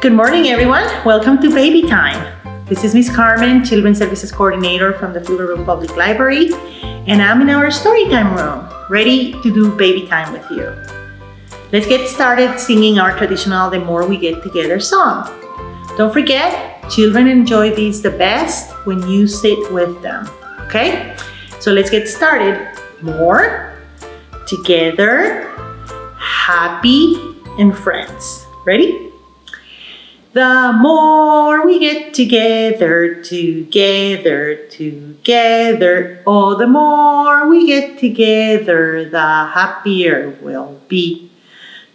Good morning, everyone. Welcome to Baby Time. This is Miss Carmen, Children's Services Coordinator from the Pflugerville Public Library, and I'm in our Storytime room, ready to do Baby Time with you. Let's get started singing our traditional The More We Get Together song. Don't forget, children enjoy these the best when you sit with them, okay? So let's get started. More, together, happy, and friends. Ready? The more we get together, together, together, oh, the more we get together, the happier we'll be.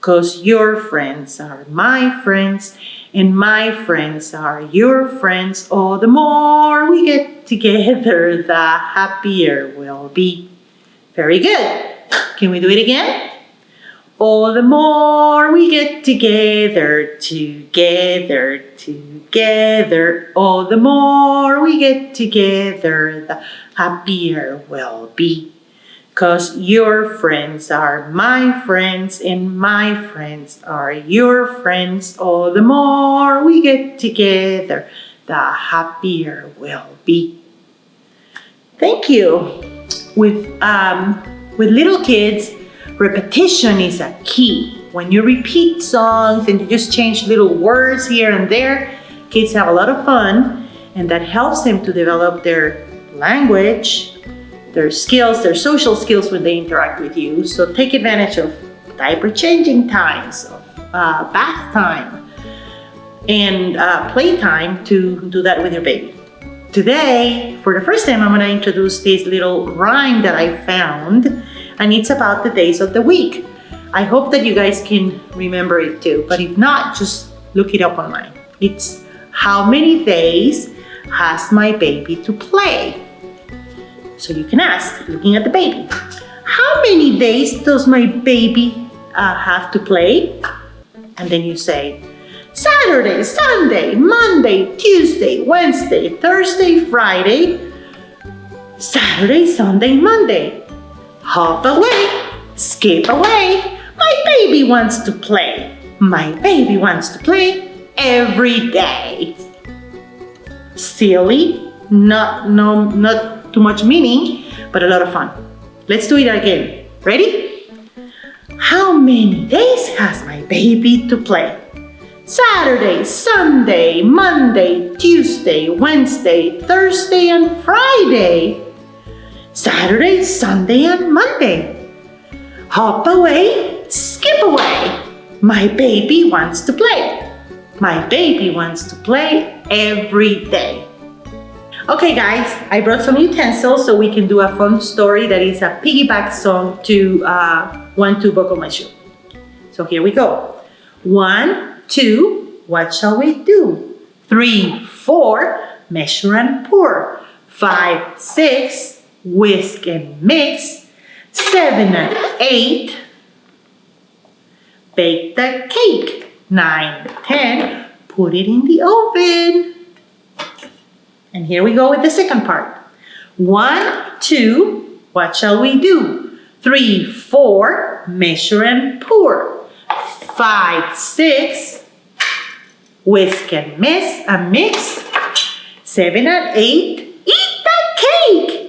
Cause your friends are my friends, and my friends are your friends. Oh, the more we get together, the happier we'll be. Very good. Can we do it again? Oh, the more we get together, together, together. Oh, the more we get together, the happier we'll be. Cause your friends are my friends and my friends are your friends. Oh, the more we get together, the happier we'll be. Thank you. With, um, with little kids, Repetition is a key. When you repeat songs and you just change little words here and there, kids have a lot of fun and that helps them to develop their language, their skills, their social skills when they interact with you. So take advantage of diaper changing times, uh, bath time, and uh, playtime to do that with your baby. Today, for the first time, I'm gonna introduce this little rhyme that I found and it's about the days of the week. I hope that you guys can remember it too, but if not, just look it up online. It's how many days has my baby to play? So you can ask, looking at the baby, how many days does my baby uh, have to play? And then you say, Saturday, Sunday, Monday, Tuesday, Wednesday, Thursday, Friday, Saturday, Sunday, Monday. Hop away, skip away. My baby wants to play. My baby wants to play every day. Silly, not, no, not too much meaning, but a lot of fun. Let's do it again. Ready? How many days has my baby to play? Saturday, Sunday, Monday, Tuesday, Wednesday, Thursday, and Friday. Saturday, Sunday, and Monday. Hop away, skip away. My baby wants to play. My baby wants to play every day. Okay guys, I brought some utensils so we can do a fun story that is a piggyback song to uh, One, Two, Buckle My Shoe. So here we go. One, two, what shall we do? Three, four, measure and pour. Five, six, whisk and mix. Seven and eight, bake the cake. Nine, ten, put it in the oven. And here we go with the second part. One, two, what shall we do? Three, four, measure and pour. Five, six, whisk and mix, and mix. Seven and eight, eat the cake.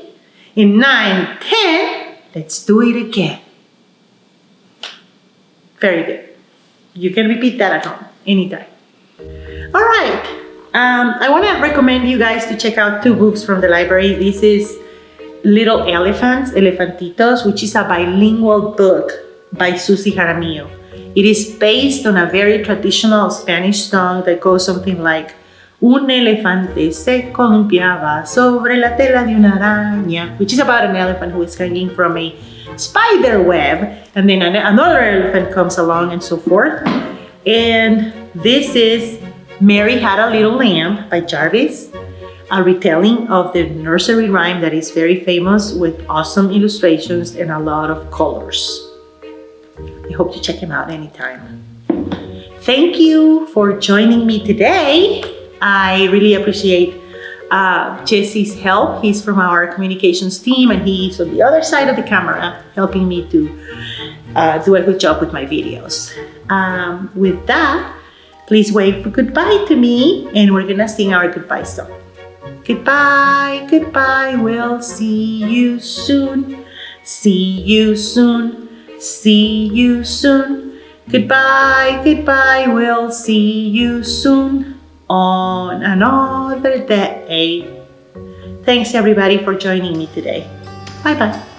In 9, 10, let's do it again. Very good. You can repeat that at home anytime. All right. Um, I want to recommend you guys to check out two books from the library. This is Little Elephants, Elefantitos, which is a bilingual book by Susie Jaramillo. It is based on a very traditional Spanish song that goes something like Un elefante se columpiaba sobre la tela de una araña, which is about an elephant who is hanging from a spider web, and then another elephant comes along and so forth. And this is Mary Had a Little Lamb by Jarvis, a retelling of the nursery rhyme that is very famous with awesome illustrations and a lot of colors. I hope to check him out anytime. Thank you for joining me today. I really appreciate uh, Jesse's help. He's from our communications team and he's on the other side of the camera helping me to uh, do a good job with my videos. Um, with that, Please wave goodbye to me and we're gonna sing our goodbye song. Goodbye, goodbye, we'll see you soon. See you soon, see you soon. Goodbye, goodbye, we'll see you soon on another day. Thanks everybody for joining me today. Bye bye.